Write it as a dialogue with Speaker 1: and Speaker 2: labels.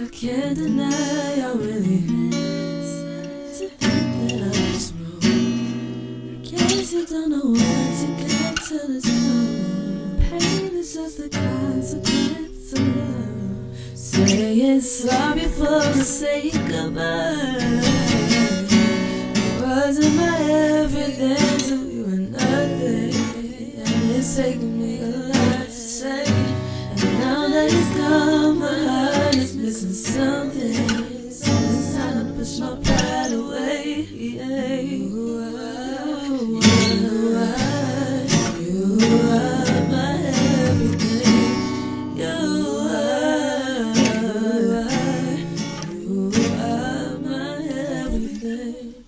Speaker 1: I can't deny I really miss to think that I was wrong. Guess you don't know what you got till it's gone. Pain is just a consequence of love. Saying sorry for the sake of us. It wasn't my everything, so you were nothing. And it's taken me a lot to say. And now that it's gone, my heart mm